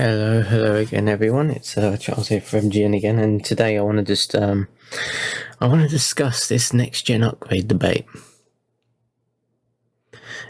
Hello, hello again, everyone. It's uh, Charles here from GN again, and today I want to just um, I want to discuss this next gen upgrade debate.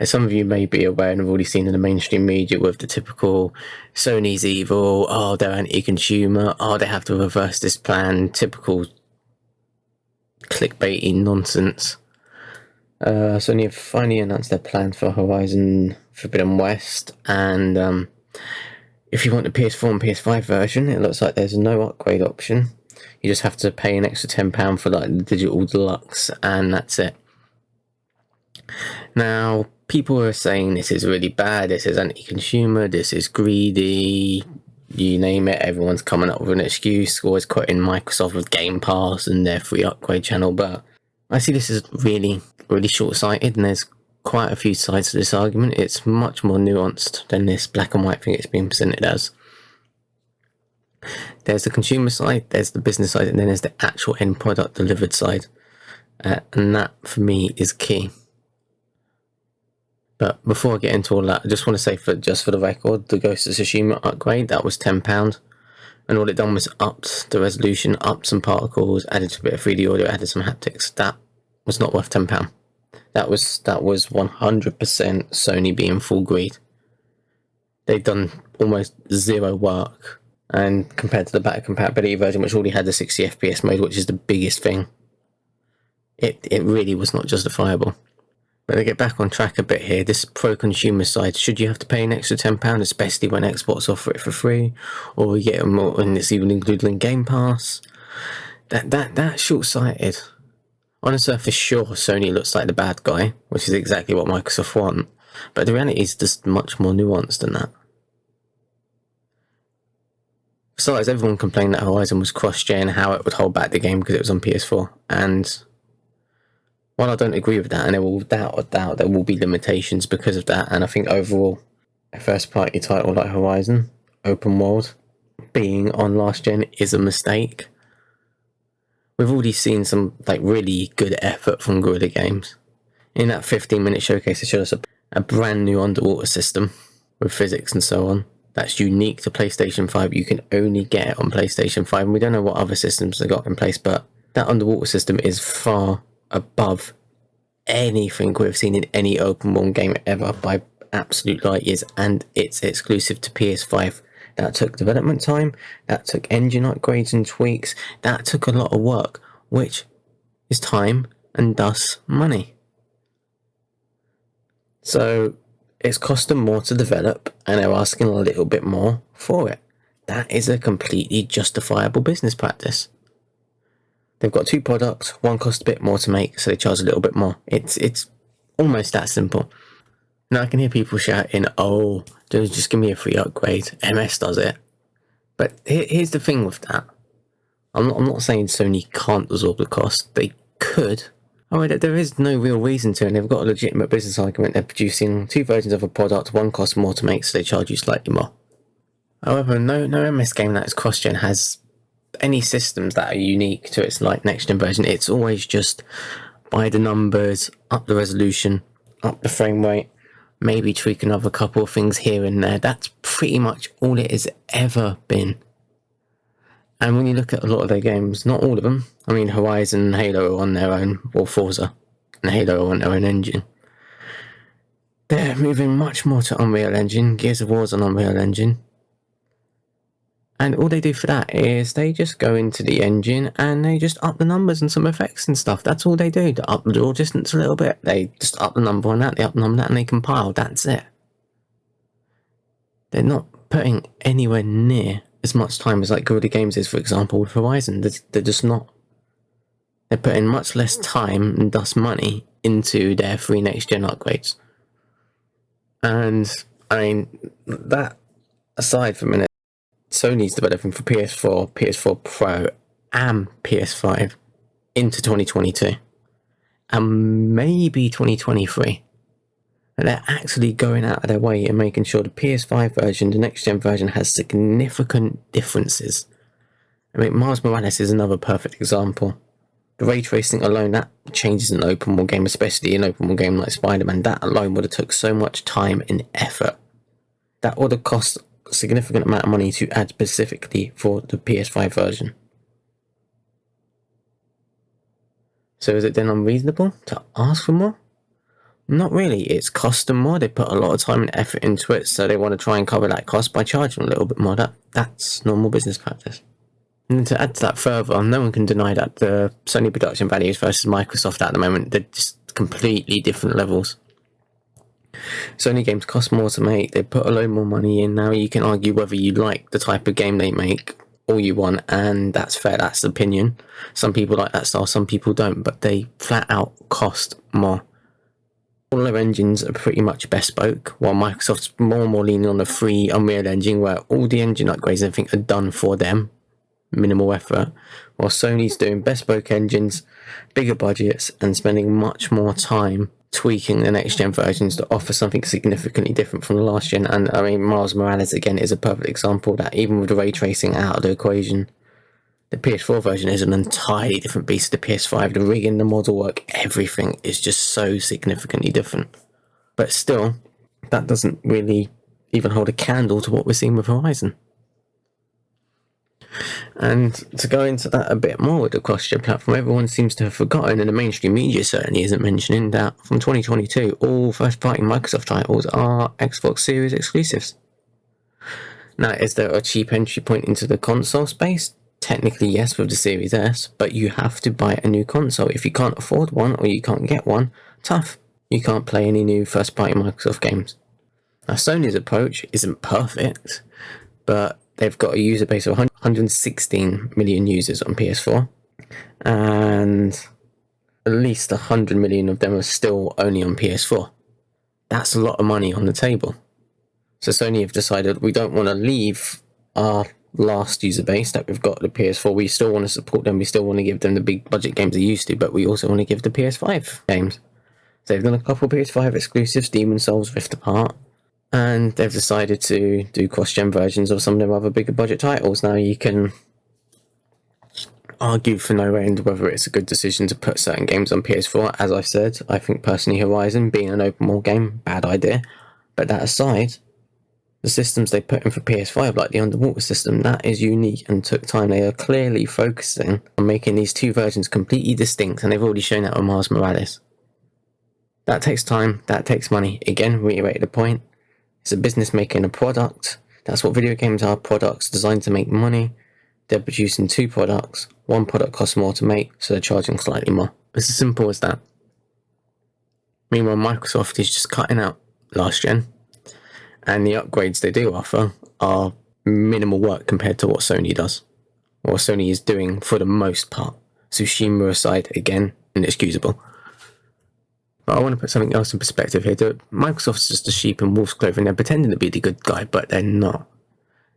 As some of you may be aware and have already seen in the mainstream media with the typical Sony's evil, oh they're anti-consumer, oh they have to reverse this plan, typical clickbaity nonsense. Uh, Sony have finally announced their plan for Horizon Forbidden West, and um, if you want the PS4 and PS5 version, it looks like there's no upgrade option. You just have to pay an extra £10 for like the digital deluxe, and that's it. Now, people are saying this is really bad, this is anti-consumer, this is greedy, you name it, everyone's coming up with an excuse, always quoting Microsoft with Game Pass and their free upgrade channel, but I see this as really, really short-sighted, and there's quite a few sides to this argument. It's much more nuanced than this black and white thing it's being presented as. There's the consumer side, there's the business side, and then there's the actual end product delivered side. Uh, and that, for me, is key. But before I get into all that, I just want to say, for just for the record, the Ghost of Tsushima upgrade, that was £10. And all it done was upped the resolution, upped some particles, added a bit of 3D audio, added some haptics. That was not worth £10 that was that was 100% Sony being full greed. They've done almost zero work, and compared to the back compatibility version, which already had the 60 FPS mode, which is the biggest thing, it it really was not justifiable. But to get back on track a bit here, this pro-consumer side, should you have to pay an extra £10, especially when Xbox offer it for free, or you get more, and it's even included in Game Pass? That that that's short-sighted. On the surface, sure, Sony looks like the bad guy, which is exactly what Microsoft want, but the reality is just much more nuanced than that. Besides, everyone complained that Horizon was cross-gen, and how it would hold back the game because it was on PS4, and while I don't agree with that, and there will doubt a doubt there will be limitations because of that, and I think overall, a first-party title like Horizon, open world, being on last gen is a mistake we've already seen some like really good effort from Guerrilla Games. In that 15 minute showcase, they showed us a, a brand new underwater system with physics and so on. That's unique to PlayStation 5. You can only get on PlayStation 5. And we don't know what other systems they got in place, but that underwater system is far above anything we've seen in any open world game ever by absolute light years. And it's exclusive to PS5 that took development time, that took engine upgrades and tweaks, that took a lot of work, which is time and thus money. So it's cost them more to develop and they're asking a little bit more for it. That is a completely justifiable business practice. They've got two products, one costs a bit more to make, so they charge a little bit more. It's it's almost that simple. Now I can hear people shouting, oh, just give me a free upgrade. MS does it. But here's the thing with that. I'm not, I'm not saying Sony can't absorb the cost. They could. Oh, there is no real reason to, and they've got a legitimate business argument. They're producing two versions of a product. One costs more to make, so they charge you slightly more. However, no no MS game that is cross-gen has any systems that are unique to its like next-gen version. It's always just by the numbers, up the resolution, up the frame rate, maybe tweak another couple of things here and there. That's pretty much all it has ever been. And when you look at a lot of their games, not all of them, I mean Horizon and Halo are on their own, or Forza and Halo are on their own engine. They're moving much more to Unreal Engine, Gears of War's on Unreal Engine, and all they do for that is they just go into the engine and they just up the numbers and some effects and stuff. That's all they do. To up the draw distance a little bit. They just up the number on that, they up the number on that, and they compile. That's it. They're not putting anywhere near as much time as like Guerrilla Games is, for example, with Horizon. They're, they're just not. They're putting much less time and thus money into their free next gen upgrades. And I mean, that aside from a minute, Sony's developing for PS4, PS4 Pro, and PS5 into 2022 and maybe 2023. And they're actually going out of their way and making sure the PS5 version, the next gen version, has significant differences. I mean, Miles Morales is another perfect example. The ray tracing alone, that changes an open world game, especially an open world game like Spider-Man. That alone would have took so much time and effort. That would have cost significant amount of money to add specifically for the PS5 version. So is it then unreasonable to ask for more? Not really. It's cost them more. They put a lot of time and effort into it, so they want to try and cover that cost by charging a little bit more. That that's normal business practice. And to add to that further, no one can deny that the Sony production values versus Microsoft at the moment they're just completely different levels. Sony games cost more to make. They put a load more money in. Now you can argue whether you like the type of game they make all you want, and that's fair. That's opinion. Some people like that style, some people don't, but they flat out cost more all their engines are pretty much bespoke, while Microsoft's more and more leaning on the free Unreal Engine, where all the engine upgrades and everything are done for them, minimal effort, while Sony's doing bespoke engines, bigger budgets, and spending much more time tweaking the next gen versions to offer something significantly different from the last gen. And I mean, Miles Morales again is a perfect example that even with the ray tracing out of the equation, the PS4 version is an entirely different beast to the PS5. The rigging, the model work, everything is just so significantly different. But still, that doesn't really even hold a candle to what we're seeing with Horizon. And to go into that a bit more with the cross-gen platform, everyone seems to have forgotten, and the mainstream media certainly isn't mentioning that from 2022, all first-party Microsoft titles are Xbox Series exclusives. Now, is there a cheap entry point into the console space? Technically, yes, with the Series S, but you have to buy a new console. If you can't afford one or you can't get one, tough. You can't play any new first party Microsoft games. Now, Sony's approach isn't perfect, but they've got a user base of 116 million users on PS4, and at least 100 million of them are still only on PS4. That's a lot of money on the table. So Sony have decided we don't want to leave our last user base that we've got the PS4. We still want to support them. We still want to give them the big budget games they used to, but we also want to give the PS5 games. So they've done a couple PS5 exclusives, Demon Souls, Rift Apart, and they've decided to do cross-gen versions of some of their other bigger budget titles. Now you can argue for no end whether it's a good decision to put certain games on PS4. As I said, I think personally Horizon being an open world game, bad idea. But that aside, the systems they put in for PS5, like the underwater system, that is unique and took time. They are clearly focusing on making these two versions completely distinct, and they've already shown that with Miles Morales. That takes time, that takes money. Again, reiterate the point. It's a business making a product. That's what video games are products designed to make money. They're producing two products. One product costs more to make, so they're charging slightly more. It's as simple as that. Meanwhile, Microsoft is just cutting out last gen and the upgrades they do offer are minimal work compared to what Sony does, or Sony is doing for the most part. Tsushima aside, again, inexcusable. But I want to put something else in perspective here. Microsoft's just a sheep in wolf's clothing. They're pretending to be the good guy, but they're not.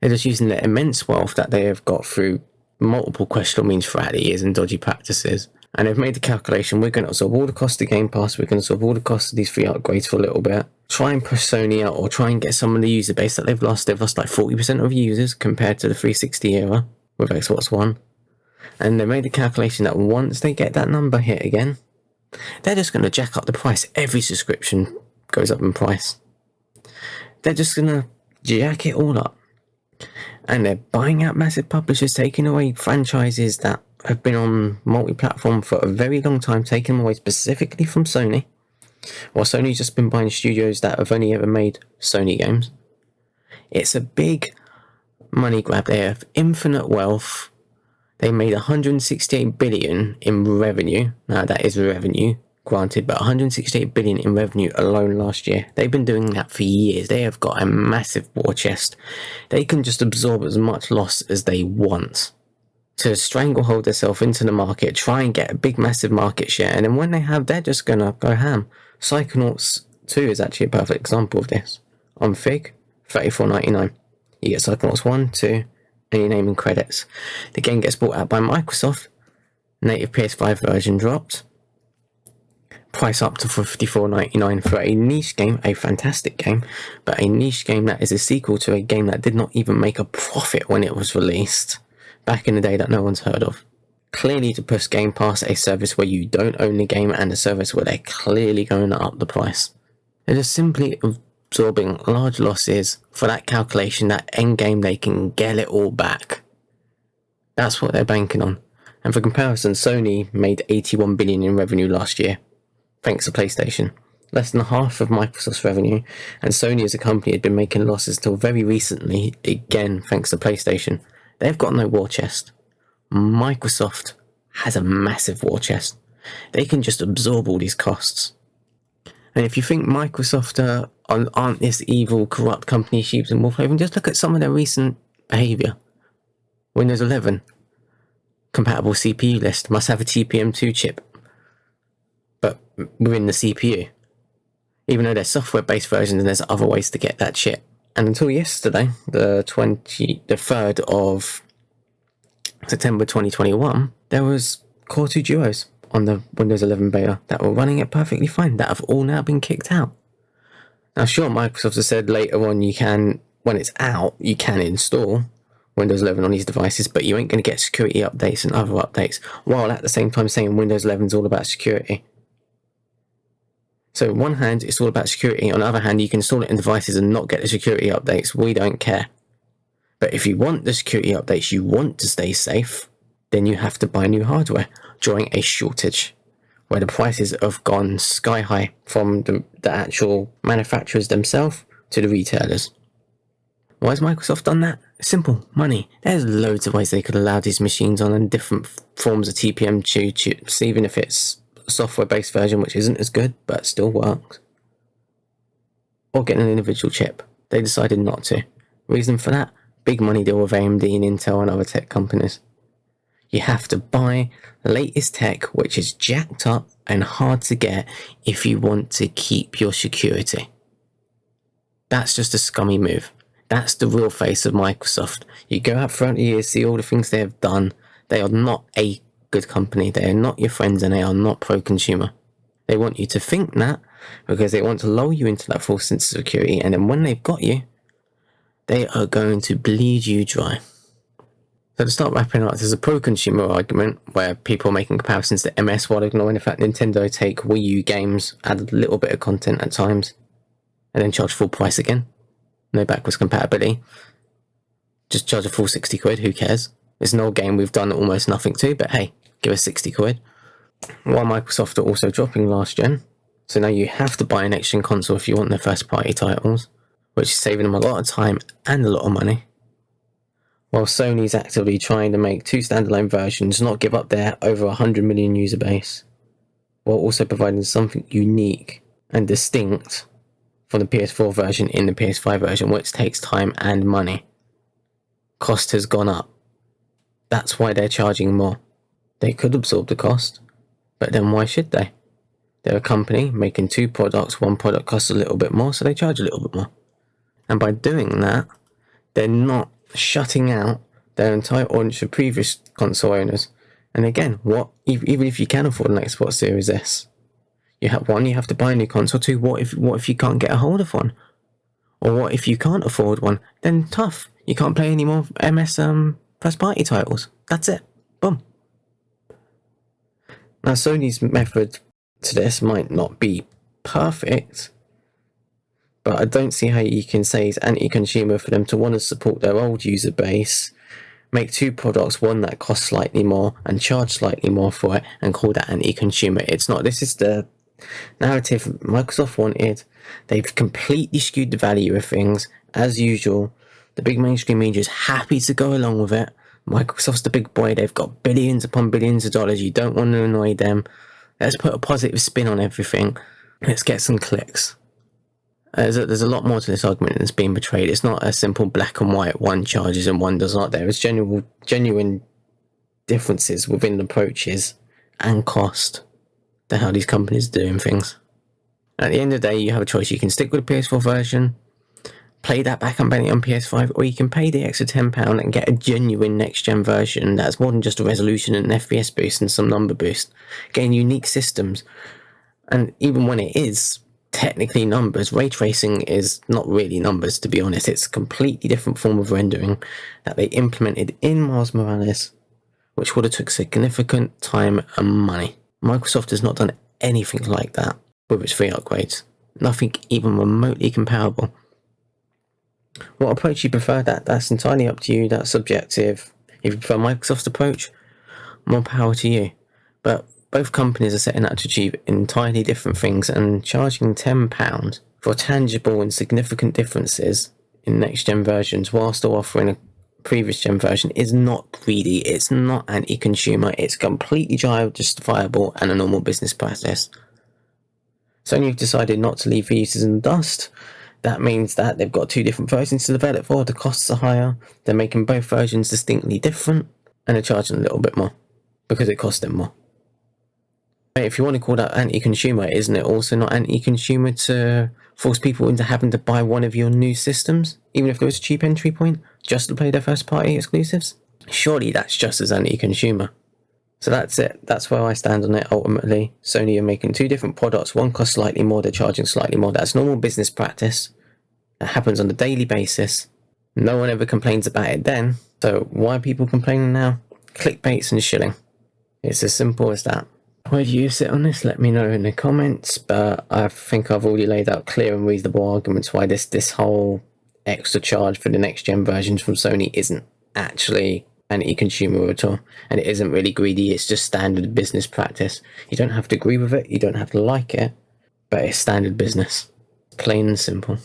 They're just using the immense wealth that they have got through multiple questionable means throughout the years and dodgy practices. And they've made the calculation, we're going to absorb all the cost of Game Pass, we're going to absorb all the cost of these free upgrades for a little bit, try and push Sony out or try and get some of the user base that they've lost. They've lost like 40% of users compared to the 360 era with Xbox One. And they made the calculation that once they get that number hit again, they're just going to jack up the price. Every subscription goes up in price. They're just going to jack it all up. And they're buying out massive publishers, taking away franchises that have been on multi-platform for a very long time, taking them away specifically from Sony while Sony's just been buying studios that have only ever made Sony games. It's a big money grab. They have infinite wealth. They made 168 billion in revenue. Now that is revenue, granted, but 168 billion in revenue alone last year. They've been doing that for years. They have got a massive war chest. They can just absorb as much loss as they want to stranglehold themselves into the market, try and get a big massive market share, and then when they have, they're just gonna go ham. Psychonauts 2 is actually a perfect example of this. On Fig, thirty-four ninety-nine. You get Psychonauts 1, 2, your name and credits. The game gets bought out by Microsoft. Native PS5 version dropped. Price up to fifty-four ninety-nine for a niche game, a fantastic game, but a niche game that is a sequel to a game that did not even make a profit when it was released back in the day that no one's heard of clearly to push Game Pass a service where you don't own the game and a service where they're clearly going to up the price. They're simply absorbing large losses for that calculation that end game they can get it all back. That's what they're banking on. And for comparison, Sony made 81 billion in revenue last year, thanks to PlayStation. Less than half of Microsoft's revenue, and Sony as a company had been making losses until very recently, again thanks to PlayStation. They've got no war chest. Microsoft has a massive war chest. They can just absorb all these costs. And if you think Microsoft uh, aren't this evil, corrupt company, sheep and wolf haven, just look at some of their recent behavior. Windows 11, compatible CPU list, must have a TPM2 chip, but within the CPU. Even though they're software-based versions, and there's other ways to get that chip. And until yesterday, the 20, the 3rd of September 2021, there was Core 2 Duos on the Windows 11 beta that were running it perfectly fine that have all now been kicked out. Now, sure, Microsoft has said later on you can, when it's out, you can install Windows 11 on these devices, but you ain't going to get security updates and other updates, while at the same time saying Windows 11 is all about security. So, on one hand, it's all about security. On the other hand, you can install it in devices and not get the security updates. We don't care. But if you want the security updates, you want to stay safe, then you have to buy new hardware during a shortage where the prices have gone sky high from the, the actual manufacturers themselves to the retailers. Why has Microsoft done that? Simple, money. There's loads of ways they could allow these machines on and different forms of TPM2 chips, even if it's a software-based version which isn't as good, but still works. Or get an individual chip. They decided not to. Reason for that? Big money deal with AMD and Intel and other tech companies you have to buy latest tech which is jacked up and hard to get if you want to keep your security. That's just a scummy move. That's the real face of Microsoft. You go out front the years, see all the things they have done. They are not a good company. They are not your friends and they are not pro-consumer. They want you to think that because they want to lull you into that false sense of security and then when they've got you, they are going to bleed you dry. So to start wrapping up, there's a pro-consumer argument where people are making comparisons to MS while ignoring the fact Nintendo take Wii U games, add a little bit of content at times, and then charge full price again. No backwards compatibility. Just charge a full 60 quid, who cares? It's an old game we've done almost nothing to, but hey, give us 60 quid. While Microsoft are also dropping last gen, so now you have to buy an next gen console if you want their first party titles, which is saving them a lot of time and a lot of money while Sony's actively trying to make two standalone versions not give up their over 100 million user base, while also providing something unique and distinct from the PS4 version in the PS5 version, which takes time and money. Cost has gone up. That's why they're charging more. They could absorb the cost, but then why should they? They're a company making two products, one product costs a little bit more, so they charge a little bit more. And by doing that, they're not shutting out their entire audience of previous console owners. And again, what even if you can afford an Xbox Series S, you have one, you have to buy a new console. Two, what if what if you can't get a hold of one, or what if you can't afford one? Then tough, you can't play any more MS um, first party titles. That's it. Boom. Now Sony's method to this might not be perfect, but I don't see how you can say it's anti-consumer for them to want to support their old user base, make two products, one that costs slightly more and charge slightly more for it, and call that anti-consumer. It's not. This is the narrative Microsoft wanted. They've completely skewed the value of things as usual. The big mainstream media is happy to go along with it. Microsoft's the big boy. They've got billions upon billions of dollars. You don't want to annoy them. Let's put a positive spin on everything. Let's get some clicks. There's a, there's a lot more to this argument that's being portrayed. It's not a simple black and white, one charges and one does not. There is genuine, genuine differences within approaches and cost to how these companies are doing things. At the end of the day, you have a choice. You can stick with the PS4 version, play that back unbending on PS5, or you can pay the extra £10 and get a genuine next-gen version that's more than just a resolution and an FPS boost and some number boost, getting unique systems. And even when it is technically numbers. Ray tracing is not really numbers, to be honest. It's a completely different form of rendering that they implemented in Miles Morales, which would have took significant time and money. Microsoft has not done anything like that with its free upgrades. Nothing even remotely comparable. What approach you prefer, that that's entirely up to you, that's subjective. If you prefer Microsoft's approach, more power to you. But both companies are setting out to achieve entirely different things and charging £10 for tangible and significant differences in next gen versions while still offering a previous gen version is not greedy, it's not anti consumer, it's completely justifiable and a normal business practice. Have decided not to leave the users in the dust. That means that they've got two different versions to develop for, the costs are higher, they're making both versions distinctly different, and they're charging a little bit more because it costs them more. If you want to call that anti-consumer, isn't it also not anti-consumer to force people into having to buy one of your new systems, even if there was a cheap entry point, just to play their first-party exclusives? Surely that's just as anti-consumer. So that's it. That's where I stand on it ultimately. Sony are making two different products. One costs slightly more, they're charging slightly more. That's normal business practice. That happens on a daily basis. No one ever complains about it then. So why are people complaining now? Clickbaits and shilling. It's as simple as that. Do you sit on this? Let me know in the comments. But I think I've already laid out clear and reasonable arguments why this this whole extra charge for the next gen versions from Sony isn't actually anti-consumer at all and it isn't really greedy it's just standard business practice you don't have to agree with it you don't have to like it but it's standard business plain and simple